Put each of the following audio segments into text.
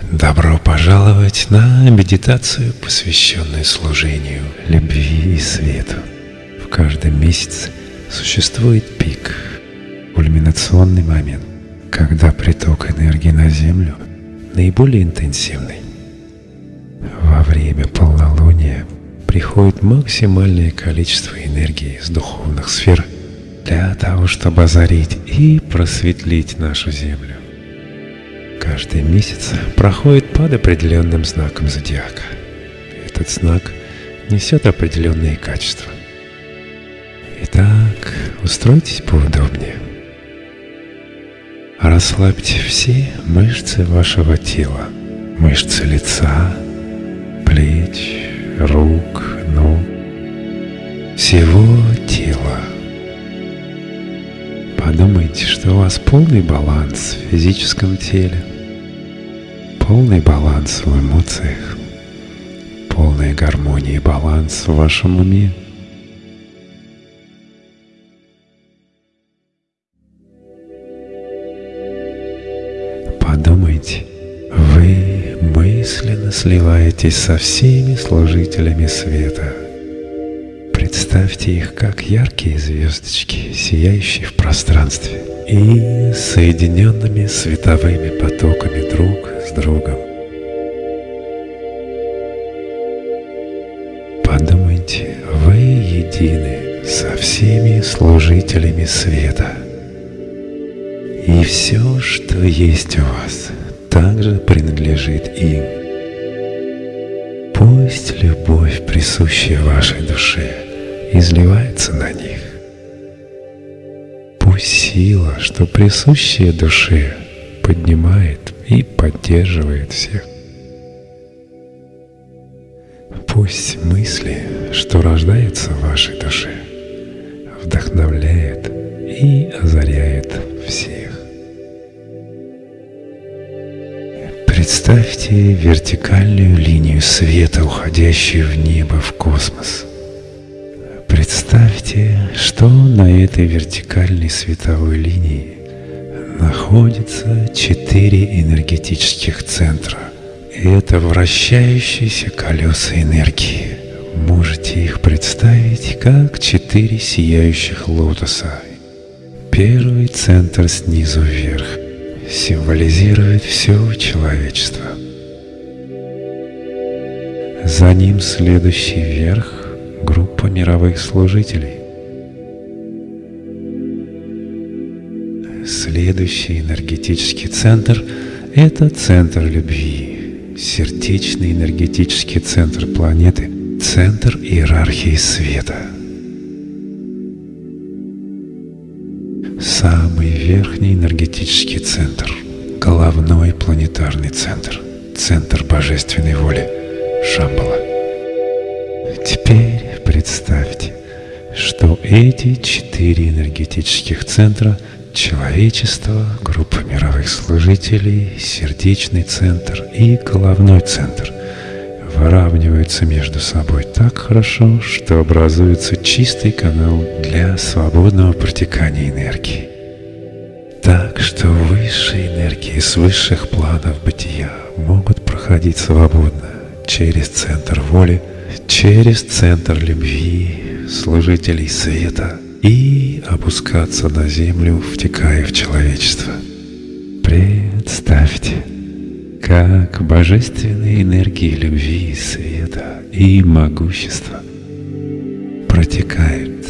Добро пожаловать на медитацию, посвященную служению любви и свету. В каждом месяце существует пик, кульминационный момент, когда приток энергии на Землю наиболее интенсивный. Во время полнолуния приходит максимальное количество энергии из духовных сфер для того, чтобы озарить и просветлить нашу Землю. Каждый месяц проходит под определенным знаком зодиака. Этот знак несет определенные качества. Итак, устройтесь поудобнее. Расслабьте все мышцы вашего тела, мышцы лица, плеч, рук, ног, всего тела. Подумайте, что у вас полный баланс в физическом теле, полный баланс в эмоциях, полная гармония и баланс в вашем уме. Подумайте, вы мысленно сливаетесь со всеми служителями света. Представьте их как яркие звездочки, сияющие в пространстве и соединенными световыми потоками друг с другом. Подумайте, вы едины со всеми служителями света. И все, что есть у вас, также принадлежит им. Пусть любовь, присущая вашей душе, изливается на них. Пусть сила, что присущая душе, поднимает и поддерживает всех. Пусть мысли, что рождаются в вашей душе, вдохновляет и озаряет всех. Представьте вертикальную линию света, уходящую в небо, в космос. Что на этой вертикальной световой линии находится четыре энергетических центра. И это вращающиеся колеса энергии. Можете их представить как четыре сияющих лотоса. Первый центр снизу вверх символизирует все человечество. За ним следующий вверх – группа мировых служителей. Следующий энергетический центр – это центр любви, сердечный энергетический центр планеты, центр иерархии света. Самый верхний энергетический центр – головной планетарный центр, центр божественной воли, Шамбала. Теперь представьте, что эти четыре энергетических центра – человечество, группа мировых служителей, сердечный центр и головной центр – выравниваются между собой так хорошо, что образуется чистый канал для свободного протекания энергии. Так что высшие энергии с высших планов бытия могут проходить свободно через центр воли, через центр любви, служителей света и опускаться на землю, втекая в человечество. Представьте, как божественные энергии любви, света и могущества протекают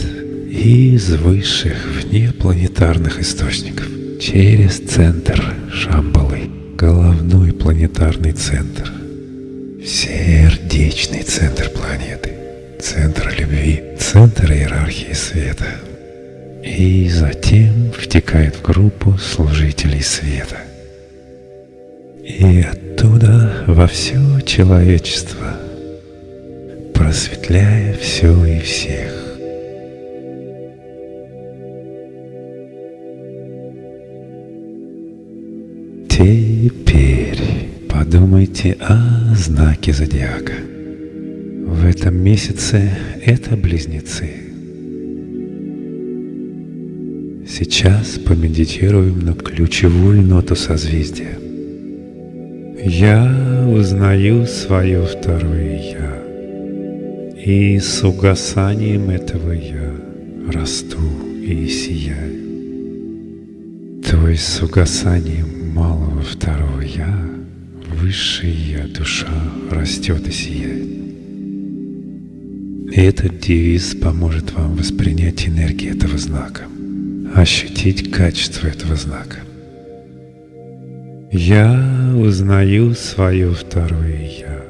из высших внепланетарных источников через центр Шамбалы, головной планетарный центр, сердечный центр планеты, центр любви, центр иерархии света. И затем втекает в группу служителей света. И оттуда во все человечество, просветляя все и всех. Теперь подумайте о знаке зодиака. В этом месяце это близнецы. Сейчас помедитируем на ключевую ноту созвездия. Я узнаю свое второе «Я», и с угасанием этого «Я» расту и сияю. То есть с угасанием малого второго «Я» высшая «Я» душа растет и сияет. Этот девиз поможет вам воспринять энергию этого знака, ощутить качество этого знака. Я узнаю свое второе «Я»,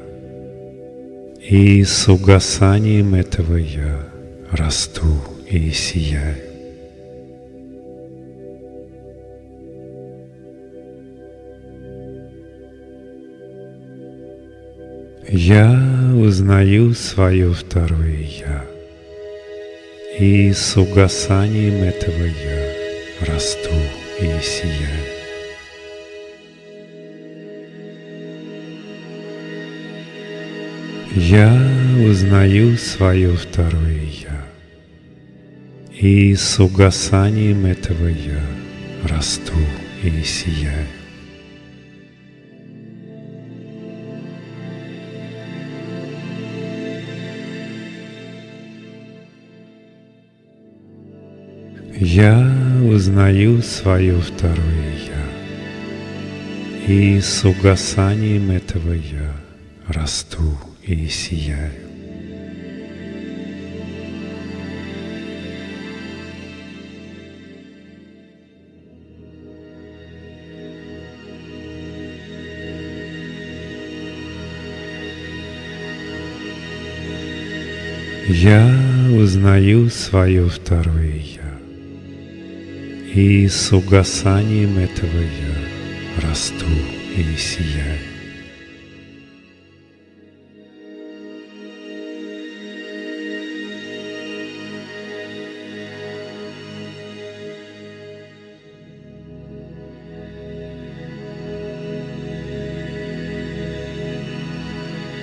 и с угасанием этого «Я» расту и сияю. Я узнаю свое второе «Я», и с угасанием этого «Я» расту и сияю. Я узнаю свое второе «Я», и с угасанием этого «Я» расту и сияю. Я узнаю свое второе «Я», и с угасанием этого «Я» расту и сияю. Я узнаю свое второе «Я», и с угасанием этого «Я» расту и сияю.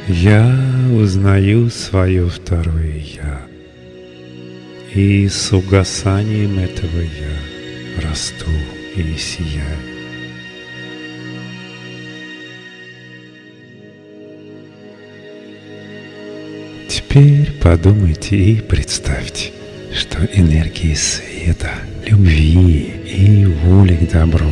Я узнаю свое второе «Я», и с угасанием этого «Я» расту и сияю. Теперь подумайте и представьте, что энергии света, любви и воли к добру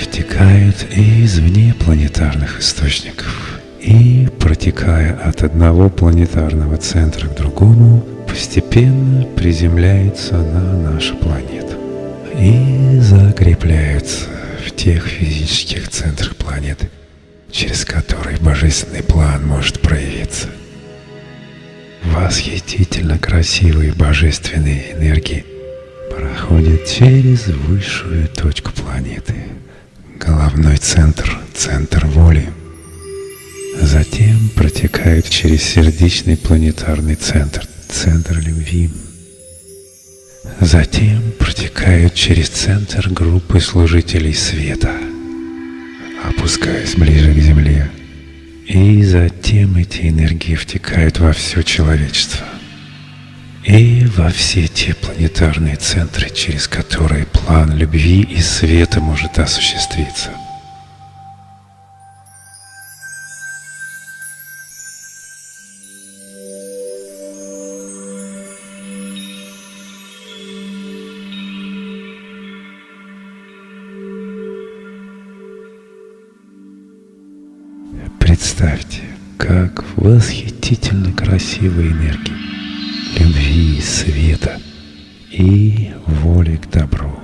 втекают из внепланетарных источников и, протекая от одного планетарного центра к другому, постепенно приземляется на нашу планету и закрепляется в тех физических центрах планеты, через которые божественный план может проявиться. Восхитительно красивые божественные энергии проходят через высшую точку планеты, головной центр, центр воли – Затем протекают через сердечный планетарный центр, центр любви. Затем протекают через центр группы служителей света, опускаясь ближе к Земле. И затем эти энергии втекают во все человечество. И во все те планетарные центры, через которые план любви и света может осуществиться. Представьте, как восхитительно красивые энергии любви, света и воли к добру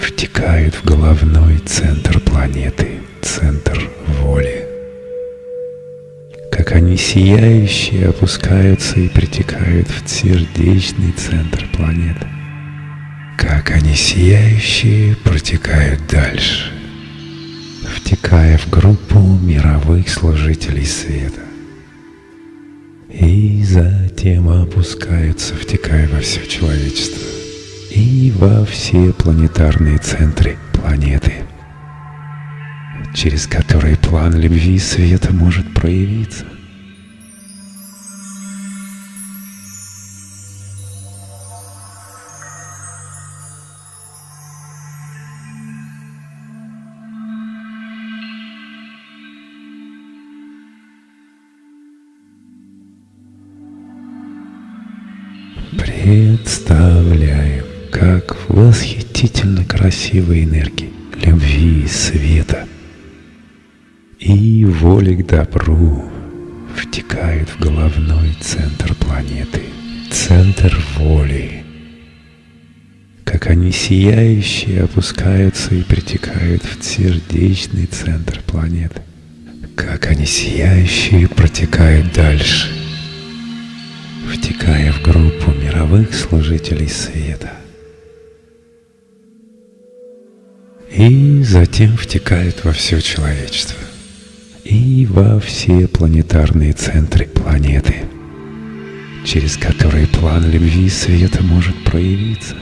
втекают в головной центр планеты, центр воли. Как они сияющие опускаются и притекают в сердечный центр планеты. Как они сияющие протекают дальше – втекая в группу мировых служителей света. И затем опускаются, втекая во все человечество и во все планетарные центры планеты, через которые план любви и света может проявиться. Представляем, как восхитительно красивые энергии любви и света. И воли к добру втекают в головной центр планеты, центр воли, как они сияющие опускаются и притекают в сердечный центр планеты, как они сияющие протекают дальше, втекая в группу мировых служителей света. И затем втекают во все человечество и во все планетарные центры планеты, через которые план любви света может проявиться.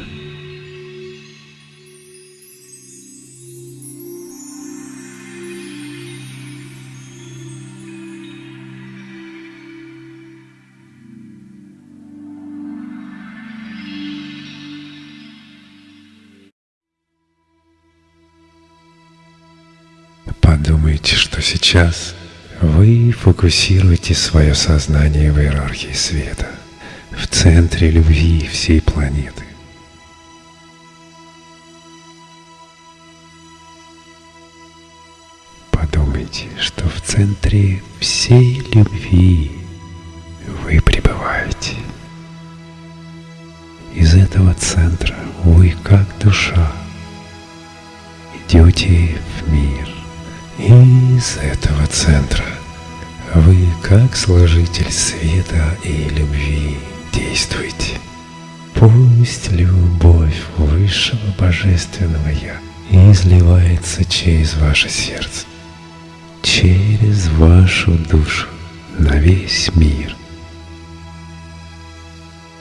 Сейчас вы фокусируете свое сознание в иерархии света, в центре любви всей планеты. Подумайте, что в центре всей любви вы пребываете. Из этого центра вы, как душа, идете в мир – из этого центра вы, как служитель света и любви, действуйте. Пусть любовь Высшего Божественного Я изливается через ваше сердце, через вашу душу на весь мир.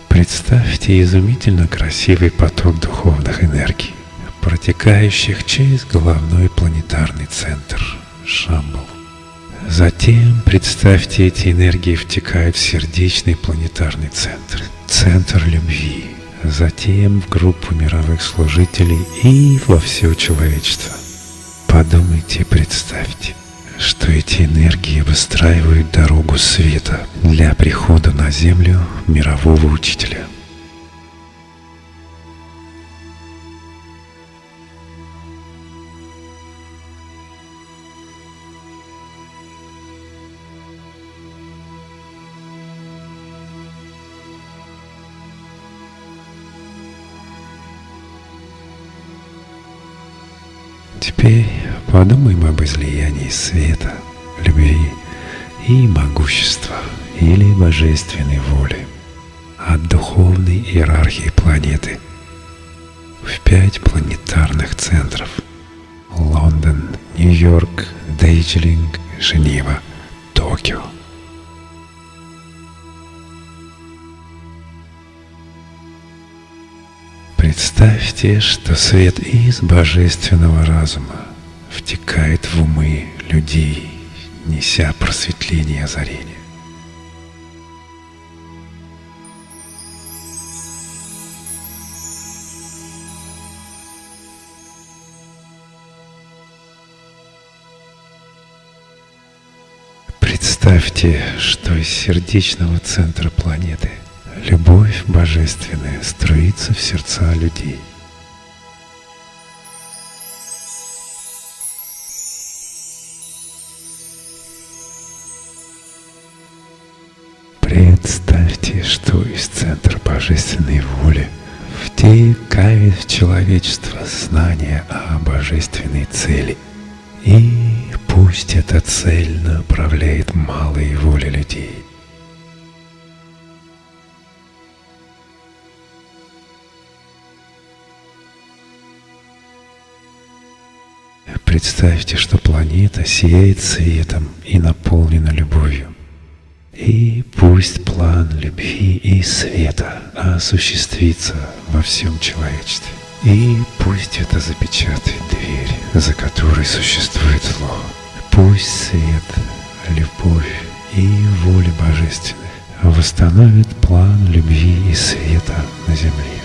Представьте изумительно красивый поток духовных энергий протекающих через головной планетарный центр Шамбал. Затем представьте, эти энергии втекают в сердечный планетарный центр, центр любви, затем в группу мировых служителей и во все человечество. Подумайте и представьте, что эти энергии выстраивают дорогу света для прихода на Землю мирового учителя – Теперь подумаем об излиянии света, любви и могущества или божественной воли от духовной иерархии планеты в пять планетарных центров – Лондон, Нью-Йорк, Дейджлинг, Женева, Токио – Представьте, что свет из божественного разума втекает в умы людей, неся просветление и озарение. Представьте, что из сердечного центра планеты – Любовь божественная струится в сердца людей. Представьте, что из центра божественной воли втекает в человечество знание о божественной цели. И пусть эта цель направляет малые воли людей – Представьте, что планета сияет светом и наполнена любовью. И пусть план любви и света осуществится во всем человечестве. И пусть это запечатает дверь, за которой существует зло. Пусть свет, любовь и воля божественная восстановит план любви и света на земле.